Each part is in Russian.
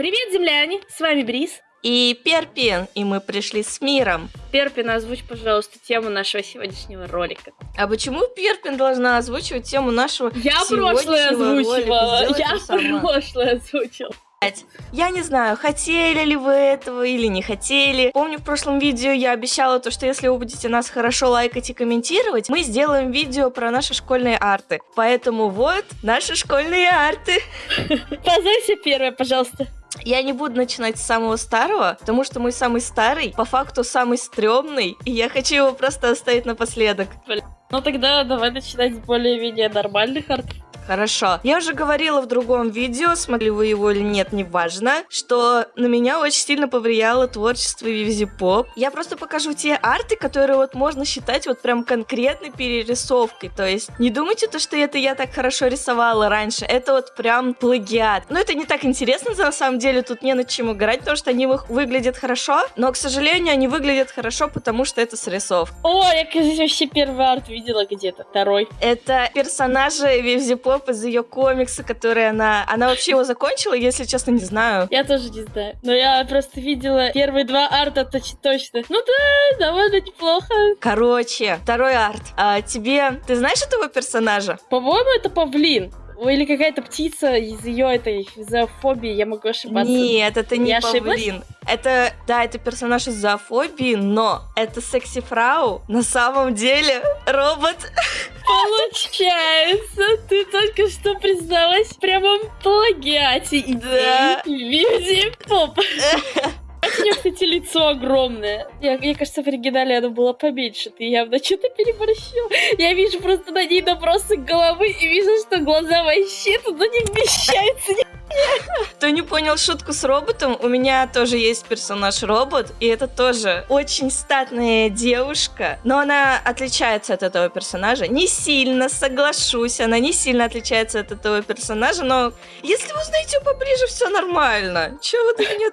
Привет, земляне! С вами Брис. И Перпин, и мы пришли с миром. Перпин, озвучь, пожалуйста, тему нашего сегодняшнего ролика. А почему Перпин должна озвучивать тему нашего Я сегодняшнего прошлое озвучивала. Я прошлое озвучила. Я не знаю, хотели ли вы этого или не хотели. Помню, в прошлом видео я обещала то, что если вы будете нас хорошо лайкать и комментировать, мы сделаем видео про наши школьные арты. Поэтому вот наши школьные арты. Позорься первая, пожалуйста. Я не буду начинать с самого старого, потому что мой самый старый, по факту самый стрёмный, и я хочу его просто оставить напоследок. Ну тогда давай начинать с более-менее нормальных артов. Хорошо. Я уже говорила в другом видео, смотрели вы его или нет, неважно, что на меня очень сильно повлияло творчество Вивзи Поп. Я просто покажу те арты, которые вот можно считать вот прям конкретной перерисовкой. То есть не думайте то, что это я так хорошо рисовала раньше. Это вот прям плагиат. Но это не так интересно, на самом деле, тут не над чем играть, потому что они вы- выглядят хорошо, но, к сожалению, они выглядят хорошо, потому что это срисовка. О, я, кажется, вообще первый арт видела где-то. Второй. Это персонажи Вивзи Поп из ее комикса, который она... Она вообще его закончила, если честно, не знаю. Я тоже не знаю. Но я просто видела первые два арта точ- точно. Ну да, довольно неплохо. Короче, второй арт. А, тебе... Ты знаешь этого персонажа? По-моему, это павлин. Или какая-то птица из ее этой зоофобии, я могу ошибаться. Нет, это не Я ошиблась? павлин. Это, да, это персонаж из зоофобии, но это секси-фрау на самом деле робот. Получается, ты только что призналась в прямом плагиате Да. Вивзи Поп. Нее, кстати, лицо огромное. Я, мне кажется, в оригинале оно было поменьше. Ты явно что-то переборщил. Я вижу просто на ней набросок головы и вижу, что глаза вообще туда не вмещаются. Кто не понял шутку с роботом, у меня тоже есть персонаж робот, и это тоже очень статная девушка, но она отличается от этого персонажа. Не сильно, соглашусь, она не сильно отличается от этого персонажа, но если вы узнаете поближе, все нормально. Чего вы до меня?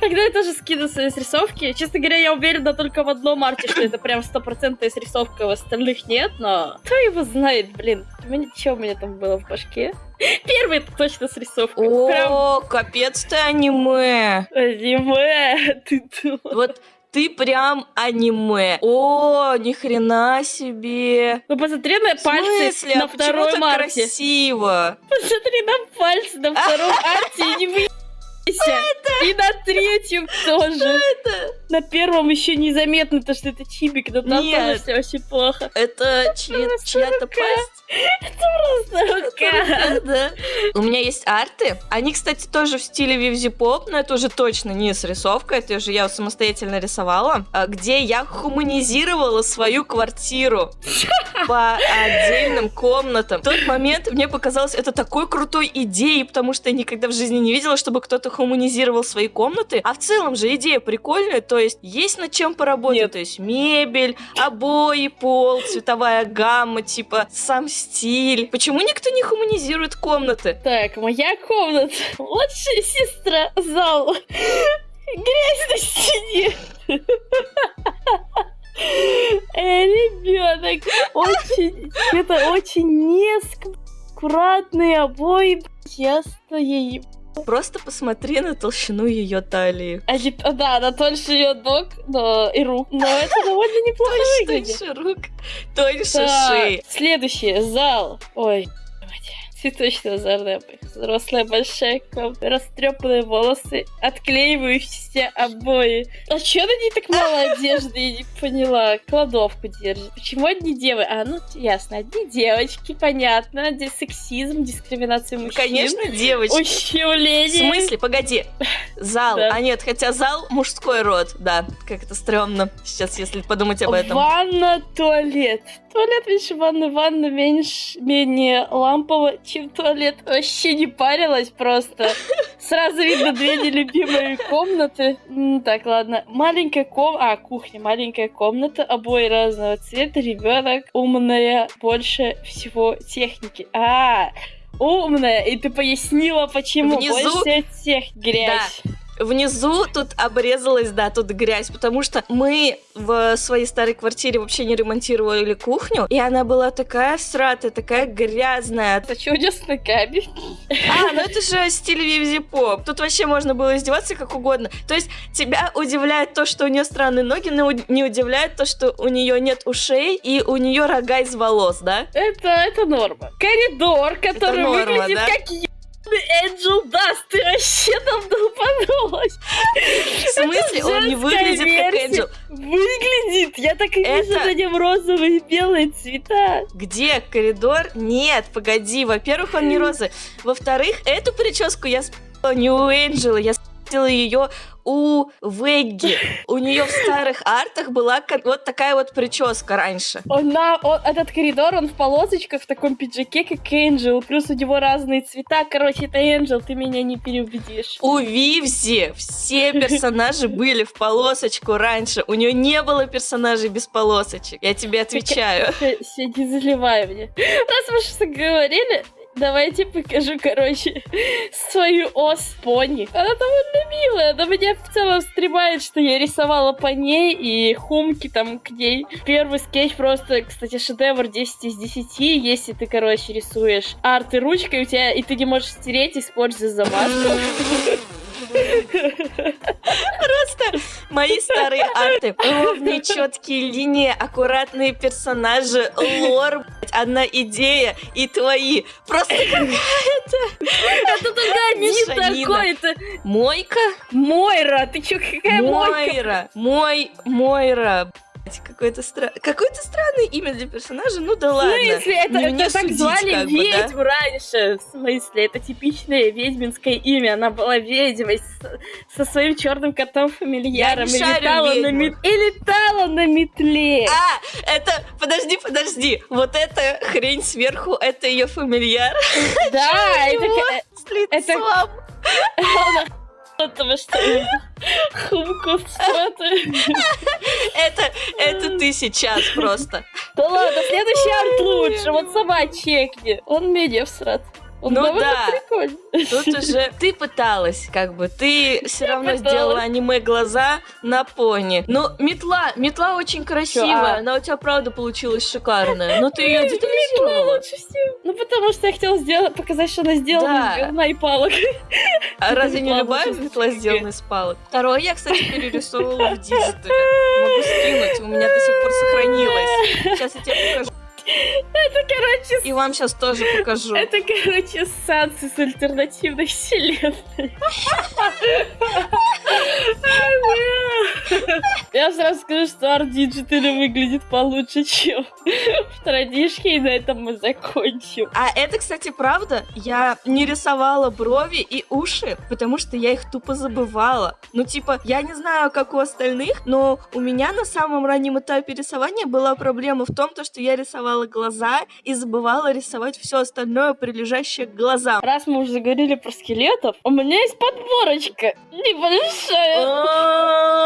Когда я тоже скину свои срисовки, честно говоря, я уверена только в одном арте, что это прям стопроцентная срисовка, в остальных нет, но кто его знает, блин. Что у меня там было в башке? Первый это точно срисовка. Прям О, капец ты аниме. аниме. Ты. Вот ты прям аниме. О, ни хрена себе. Ну посмотри на пальцы смысле? на А так марте. красиво? Посмотри на пальцы на втором арте и не выебайся. И на третьем тоже. Это, На первом еще незаметно, то что это чибик, но там Нет. тоже все очень плохо. это просто чья-то рука. пасть. Просто рука. Да. У меня есть арты. Они, кстати, тоже в стиле Вивзи Поп, но это уже точно не срисовка, это уже я самостоятельно рисовала, а, где я хуманизировала свою квартиру по отдельным комнатам. В тот момент мне показалось это такой крутой идеей, потому что я никогда в жизни не видела, чтобы кто-то хуманизировал свои комнаты. А в целом же идея прикольная, то есть есть над чем поработать, Нет. то есть мебель, обои, пол, цветовая гамма, типа сам стиль. Почему никто не хуманизирует комнаты? Так, моя комната. Младшая сестра. Зал. Грязь на стене. Э, ребенок. Очень, это очень неаккуратные обои. Ясно ей. Просто посмотри на толщину ее талии. А, да, тоньше ее ног но, и рук. Но это довольно неплохо выглядит. Тоньше рук, тоньше шеи. следующее. Зал. Ой, мать. Цветочная озорная взрослая большая комната, растрепанные волосы, отклеивающиеся обои. А чё на ней так мало одежды, я не поняла. Кладовку держит. Почему одни девы? А, ну, ясно, одни девочки, понятно. Здесь сексизм, дискриминация Ну, мужчин. конечно, девочки. Ущемление. В смысле? Погоди. Зал. Да. А нет, хотя зал мужской род. Да, как это стрёмно. Сейчас, если подумать об этом. Ванна, туалет. Туалет меньше ванны, ванна меньше, менее лампово, чем туалет. Вообще не парилась просто. Сразу видно две нелюбимые комнаты. Так, ладно. Маленькая ком... А, кухня. Маленькая комната. Обои разного цвета. Ребенок. Умная. Больше всего техники. А, умная. И ты пояснила, почему. Внизу- Больше всего тех грязь. Внизу тут обрезалась, да, тут грязь, потому что мы в своей старой квартире вообще не ремонтировали кухню, и она была такая сратая, такая грязная. Это чудесный кабель. А, ну это же стиль Вивзи Поп. Тут вообще можно было издеваться как угодно. То есть тебя удивляет то, что у нее странные ноги, но не удивляет то, что у нее нет ушей и у нее рога из волос, да? Это, это норма. Коридор, который норма, выглядит да? как Энджел Даст, ты вообще там долбанулась. В смысле? Он не выглядит как версия. Энджел. Выглядит, я так и вижу Это- на нем розовые и белые цвета. Где коридор? Нет, погоди. Во-первых, он не розовый. Во-вторых, эту прическу я не у Энджела, я спала ее у Вегги. У нее в старых артах была вот такая вот прическа раньше. Он на, он- этот коридор, он в полосочках, в таком пиджаке, как Энджел, плюс у него разные цвета. Короче, это Энджел, ты меня не переубедишь. У Вивзи все персонажи были в полосочку раньше. У нее не было персонажей без полосочек. Я тебе отвечаю. Не заливай мне. Раз мы что говорили, давайте покажу, короче, свою ос пони. Она довольно милая, но меня в целом стремает, что я рисовала по ней и хумки там к ней. Первый скетч просто, кстати, шедевр 10 из 10, если ты, короче, рисуешь арты ручкой, у тебя, и ты не можешь стереть, используя замазку. Просто мои старые арты. Ровные, четкие линии, аккуратные персонажи, лор, одна идея и твои. Просто Это только один Мешанина. такой, это Мойка? Мойра, ты чё, какая? Мойра. Мой, Мойра. Какое-то стра... какое-то странное имя для персонажа, ну да В ладно. смысле? Это, Не это так судить, звали как бы, да? ведьм раньше. В смысле? Это типичное ведьминское имя. Она была ведьмой с- со своим черным котом фамильяром. Я не и, летала на ведьму. мет- и летала на метле. А, это, подожди, подожди. Вот эта хрень сверху, это ее фамильяр да, это, с лицом. потому что хумку. Это, это ты сейчас просто. Да ладно, следующий арт лучше. Вот сама чекни. Он менее всрат. Он Ну да. прикольный. Тут уже ты пыталась, как бы, ты все равно пыталась. сделала аниме глаза на пони. Ну, метла, метла очень красивая, а? она у тебя правда получилась шикарная. Но ты ее детализировала. лучше всего. Ну, потому что я хотела сделать, показать, что она сделана Да. из говна и палок. А разве не любая метла сделана из палок? Второе я, кстати, перерисовывала в диджитале. Могу скинуть, у меня до сих пор сохранилось. Сейчас я тебе покажу. Это, короче, И вам сейчас тоже покажу. Это, короче, сансы с альтернативной вселенной. Я сразу скажу, что арт диджитали выглядит получше, чем в традишке, и на этом мы закончим. А это, кстати, правда. Я не рисовала брови и уши, потому что я их тупо забывала. Ну, типа, я не знаю, как у остальных, но у меня на самом раннем этапе рисования была проблема в том, то, что я рисовала глаза и забывала рисовать все остальное, прилежащее к глазам. Раз мы уже заговорили про скелетов, у меня есть подборочка небольшая.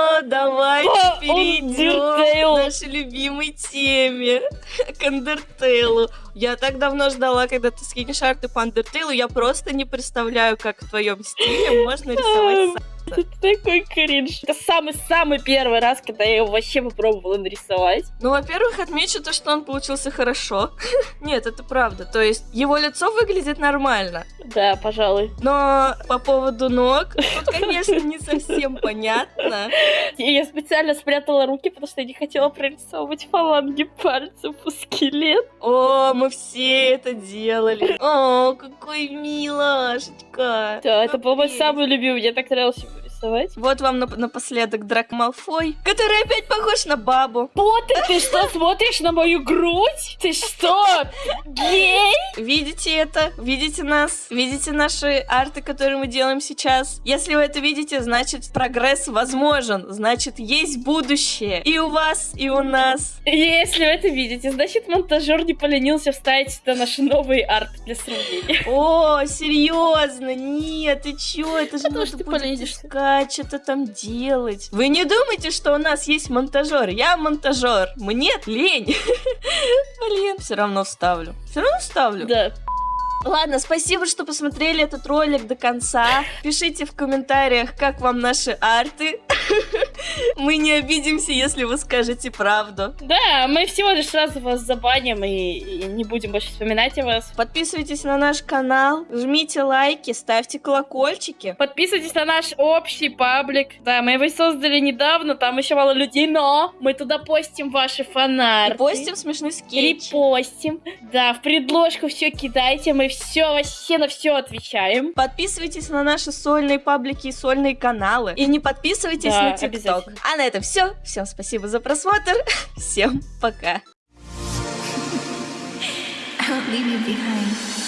О, давайте перейдем к нашей любимой теме, к Undertale. Я так давно ждала, когда ты скинешь арты по Undertale, я просто не представляю, как в твоем стиле можно рисовать Это такой кринж. Это самый-самый первый раз, когда я его вообще попробовала нарисовать. Ну, во-первых, отмечу то, что он получился хорошо. Нет, это правда. То есть его лицо выглядит нормально. Да, пожалуй. Но по поводу ног, тут, конечно, не совсем понятно. Я специально спрятала руки, потому что я не хотела прорисовывать фаланги пальцев у скелет. О, мы все это делали. О, какой милашечка. Да, это был мой самый любимый. Мне так нравилось его рисовать. Вот вам нап- напоследок Драк Малфой, который опять похож на бабу. Поттер, ты что, смотришь на мою грудь? Ты что, гей? Видите это? Видите нас? Видите наши арты, которые мы делаем сейчас? Если вы это видите, значит прогресс возможен. Значит, есть будущее. И у вас, и у нас. Если вы это видите, значит монтажер не поленился вставить сюда наши новые арты для сравнения. О, серьезно? Нет, ты чё? Это же Потому что нужно ты будет поленишься. Искать, что-то там делать. Вы не думайте, что у нас есть монтажер. Я монтажер. Мне лень. Блин, все равно вставлю. Все равно вставлю. Да. Ладно, спасибо, что посмотрели этот ролик до конца. Пишите в комментариях, как вам наши арты. Мы не обидимся, если вы скажете правду. Да, мы всего лишь сразу вас забаним и, и не будем больше вспоминать о вас. Подписывайтесь на наш канал, жмите лайки, ставьте колокольчики. Подписывайтесь на наш общий паблик. Да, мы его создали недавно, там еще мало людей, но мы туда постим ваши фанарты. И постим смешные скетчи. Репостим. Да, в предложку все кидайте, мы все вообще на все отвечаем. Подписывайтесь на наши сольные паблики и сольные каналы. И не подписывайтесь Да, на ТикТок. А на этом все. Всем спасибо за просмотр. Всем пока. I won't leave you behind.